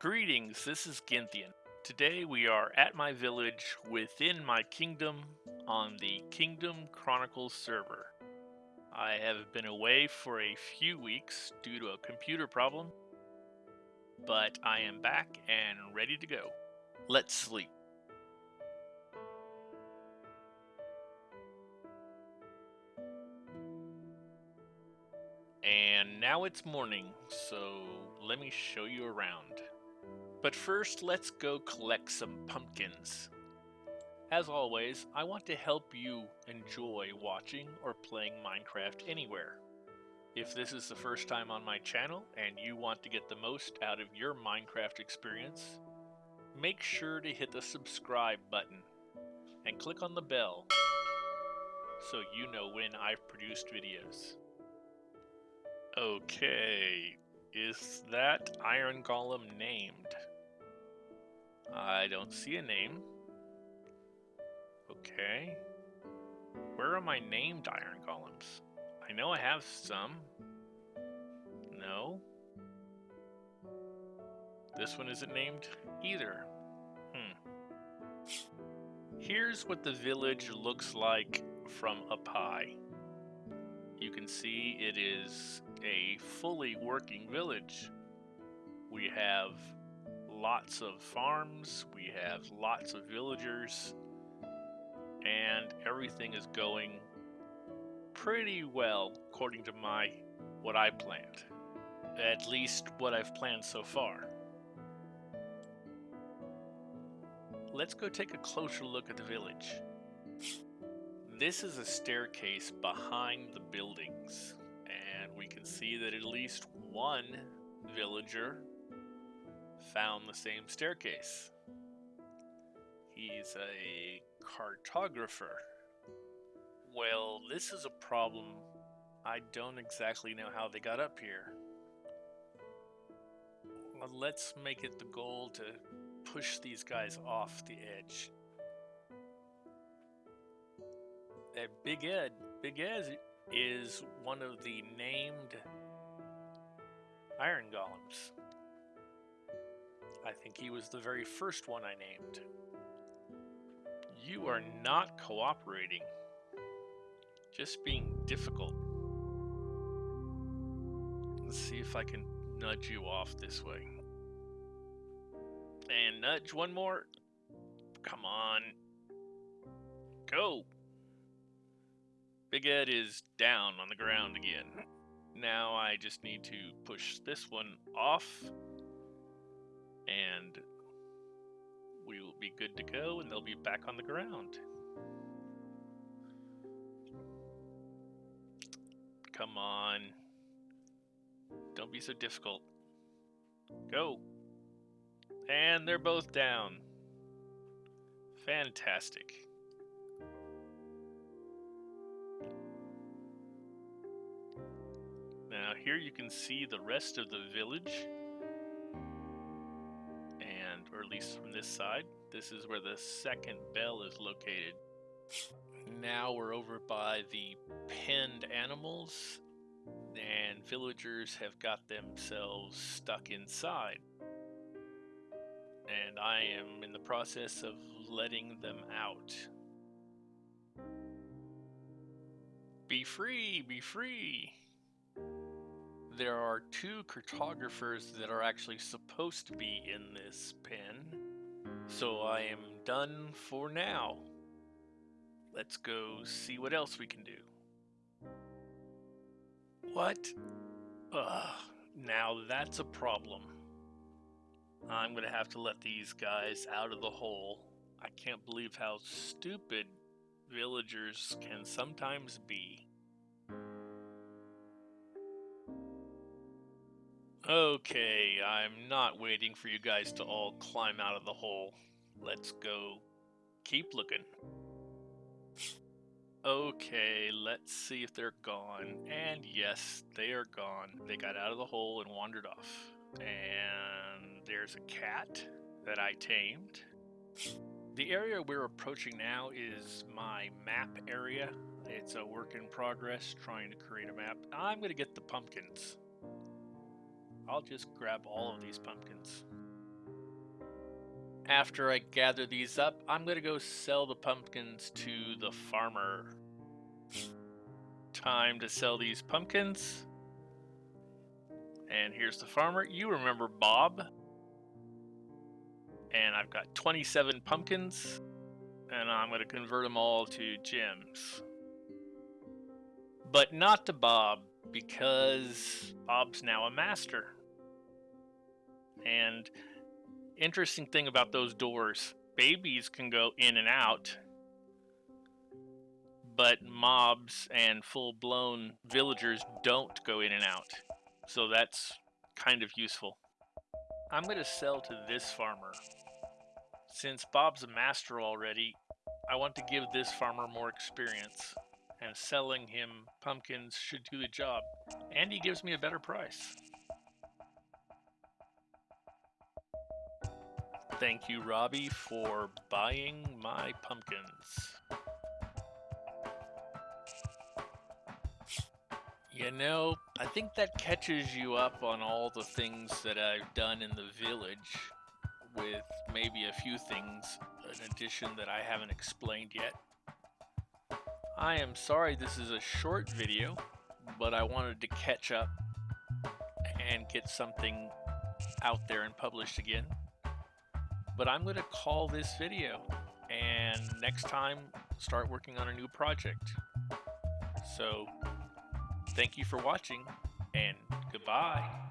Greetings, this is Ginthian. Today we are at my village within my kingdom on the Kingdom Chronicles server. I have been away for a few weeks due to a computer problem, but I am back and ready to go. Let's sleep. And now it's morning, so let me show you around. But first, let's go collect some pumpkins. As always, I want to help you enjoy watching or playing Minecraft anywhere. If this is the first time on my channel and you want to get the most out of your Minecraft experience, make sure to hit the subscribe button and click on the bell so you know when I've produced videos. Okay, is that Iron Golem named? I don't see a name. Okay. Where are my named iron golems? I know I have some. No. This one isn't named either. Hmm. Here's what the village looks like from up high. You can see it is a fully working village. We have lots of farms, we have lots of villagers, and everything is going pretty well according to my what I planned. At least what I've planned so far. Let's go take a closer look at the village. This is a staircase behind the buildings, and we can see that at least one villager found the same staircase. He's a cartographer. Well, this is a problem. I don't exactly know how they got up here. Well, let's make it the goal to push these guys off the edge. That Big Ed, Big Ed is one of the named iron golems. I think he was the very first one I named. You are not cooperating. Just being difficult. Let's see if I can nudge you off this way. And nudge one more. Come on. Go. Big Ed is down on the ground again. Now I just need to push this one off and we will be good to go and they'll be back on the ground. Come on. Don't be so difficult. Go. And they're both down. Fantastic. Now here you can see the rest of the village or at least from this side. This is where the second bell is located. Now we're over by the penned animals, and villagers have got themselves stuck inside. And I am in the process of letting them out. Be free, be free there are two cartographers that are actually supposed to be in this pen. So I am done for now. Let's go see what else we can do. What? Ugh, now that's a problem. I'm gonna have to let these guys out of the hole. I can't believe how stupid villagers can sometimes be. Okay, I'm not waiting for you guys to all climb out of the hole. Let's go keep looking. Okay, let's see if they're gone. And yes, they are gone. They got out of the hole and wandered off. And there's a cat that I tamed. The area we're approaching now is my map area. It's a work in progress trying to create a map. I'm going to get the pumpkins. I'll just grab all of these pumpkins. after I gather these up, I'm going to go sell the pumpkins to the farmer. Time to sell these pumpkins. And here's the farmer. You remember Bob. And I've got 27 pumpkins. And I'm going to convert them all to gems. But not to Bob, because Bob's now a master. And interesting thing about those doors, babies can go in and out, but mobs and full-blown villagers don't go in and out. So that's kind of useful. I'm going to sell to this farmer. Since Bob's a master already, I want to give this farmer more experience. And selling him pumpkins should do the job. And he gives me a better price. Thank you, Robbie, for buying my pumpkins. You know, I think that catches you up on all the things that I've done in the village, with maybe a few things in addition that I haven't explained yet. I am sorry this is a short video, but I wanted to catch up and get something out there and published again. But I'm going to call this video, and next time start working on a new project. So Thank you for watching, and goodbye.